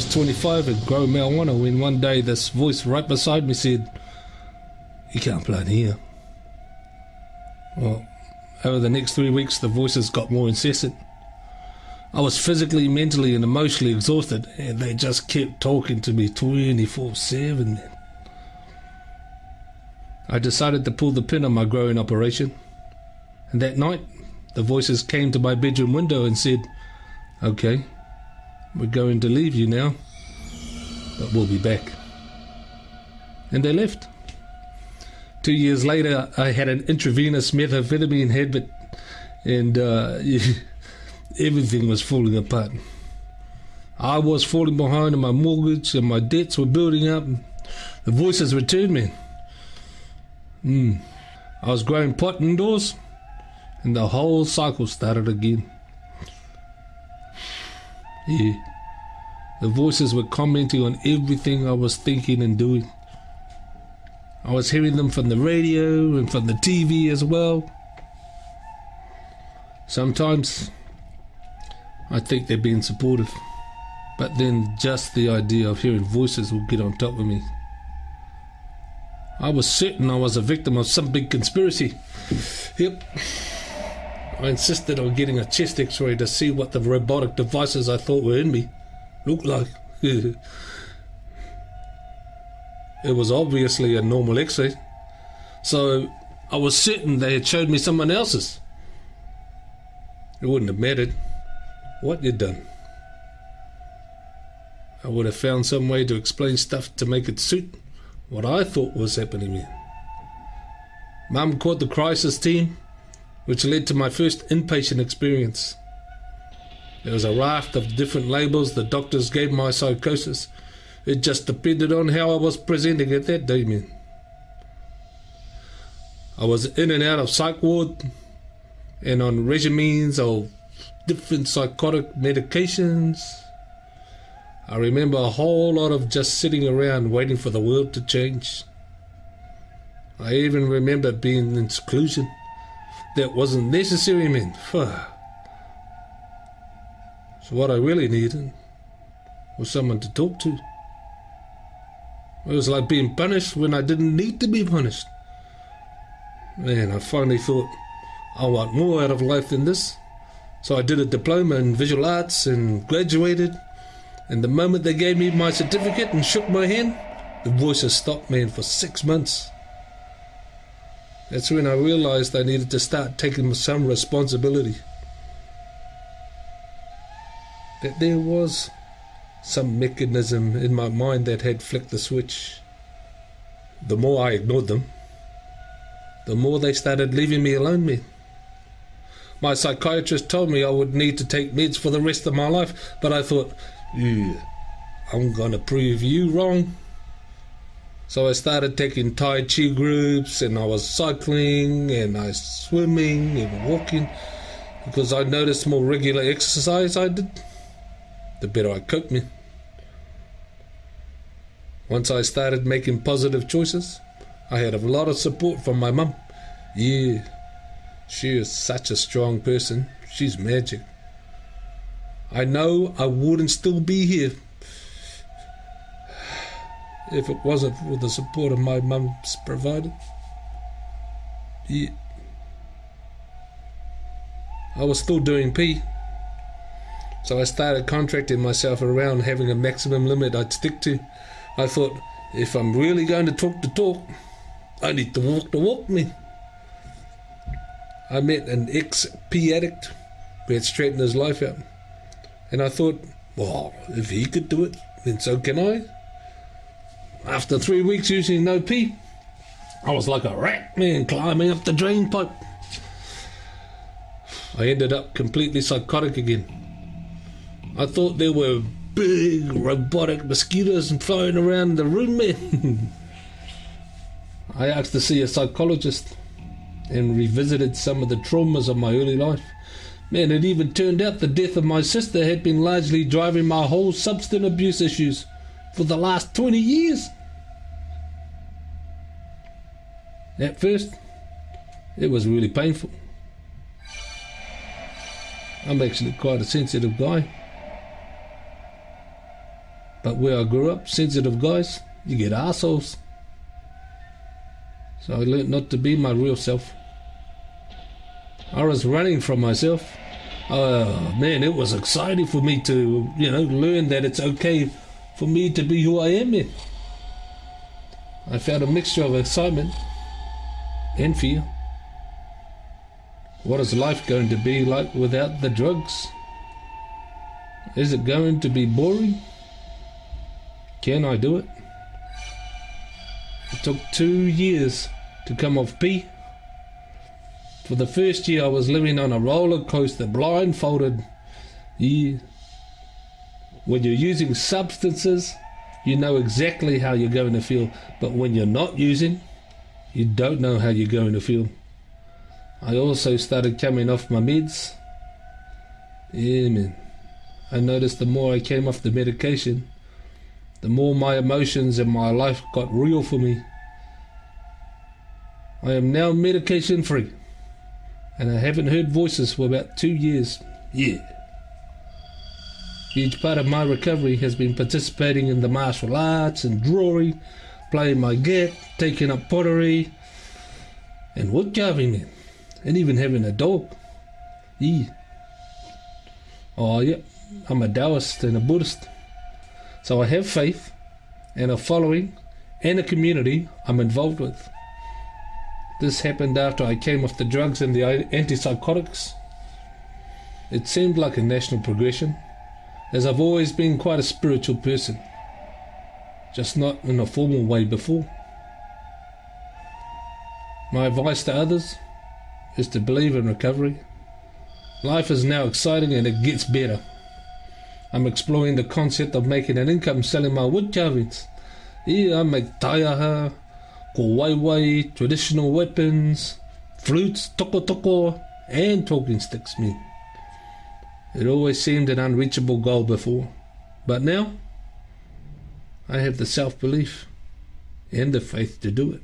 was 25 and growing marijuana when one day this voice right beside me said, You can't plant here. Well, over the next three weeks, the voices got more incessant. I was physically, mentally, and emotionally exhausted, and they just kept talking to me 24 7. I decided to pull the pin on my growing operation. And that night, the voices came to my bedroom window and said, Okay, we're going to leave you now, but we'll be back. And they left. Two years later, I had an intravenous methamphetamine habit, and uh, everything was falling apart. I was falling behind on my mortgage, and my debts were building up. The voices returned me. Mm. I was growing pot indoors, and the whole cycle started again. Yeah. The voices were commenting on everything I was thinking and doing. I was hearing them from the radio and from the TV as well. Sometimes I think they're being supportive, but then just the idea of hearing voices will get on top of me. I was certain I was a victim of some big conspiracy. Yep. I insisted on getting a chest x ray to see what the robotic devices I thought were in me looked like. it was obviously a normal x ray, so I was certain they had showed me someone else's. It wouldn't have mattered what you'd done. I would have found some way to explain stuff to make it suit what I thought was happening. Mum called the crisis team which led to my first inpatient experience. There was a raft of different labels the doctors gave my psychosis. It just depended on how I was presenting at that day, man. I was in and out of psych ward and on regimens of different psychotic medications. I remember a whole lot of just sitting around waiting for the world to change. I even remember being in seclusion that wasn't necessary, man. So what I really needed was someone to talk to. It was like being punished when I didn't need to be punished. Man, I finally thought, I want more out of life than this. So I did a diploma in visual arts and graduated. And the moment they gave me my certificate and shook my hand, the voices stopped, man, for six months. That's when I realized I needed to start taking some responsibility. That there was some mechanism in my mind that had flicked the switch. The more I ignored them, the more they started leaving me alone, man. My psychiatrist told me I would need to take meds for the rest of my life, but I thought, yeah, I'm gonna prove you wrong. So I started taking Tai Chi groups and I was cycling and I was swimming and walking because I noticed more regular exercise I did, the better I coped me. Once I started making positive choices, I had a lot of support from my mum. Yeah, she is such a strong person. She's magic. I know I wouldn't still be here if it wasn't for the support of my mum's provider. Yeah. I was still doing P. So I started contracting myself around having a maximum limit I'd stick to. I thought, if I'm really going to talk the talk, I need to walk the walk, me. I met an ex P addict who had straightened his life out. And I thought, well, if he could do it, then so can I. After three weeks using no pee, I was like a rat man climbing up the drain pipe. I ended up completely psychotic again. I thought there were big robotic mosquitoes flying around the room, man. I asked to see a psychologist and revisited some of the traumas of my early life. Man, it even turned out the death of my sister had been largely driving my whole substance abuse issues for the last 20 years. At first, it was really painful. I'm actually quite a sensitive guy. But where I grew up, sensitive guys, you get assholes. So I learned not to be my real self. I was running from myself. Oh man, it was exciting for me to, you know, learn that it's okay for me to be who I am. Man. I felt a mixture of excitement and fear. What is life going to be like without the drugs? Is it going to be boring? Can I do it? It took two years to come off P. For the first year, I was living on a roller coaster, blindfolded. Yeah. When you're using substances, you know exactly how you're going to feel. But when you're not using, you don't know how you're going to feel. I also started coming off my meds. Man. I noticed the more I came off the medication, the more my emotions and my life got real for me. I am now medication free, and I haven't heard voices for about two years. Yeah. Huge part of my recovery has been participating in the martial arts and drawing, playing my git, taking up pottery, and wood carving, and even having a dog. Yeah. Oh, yeah. I'm a Taoist and a Buddhist. So I have faith and a following and a community I'm involved with. This happened after I came off the drugs and the antipsychotics. It seemed like a national progression, as I've always been quite a spiritual person, just not in a formal way before. My advice to others is to believe in recovery. Life is now exciting and it gets better. I'm exploring the concept of making an income selling my wood carvings. Here I make taiaha, kowaiwai, traditional weapons, flutes, toko toko, and talking sticks, man. It always seemed an unreachable goal before, but now I have the self belief and the faith to do it.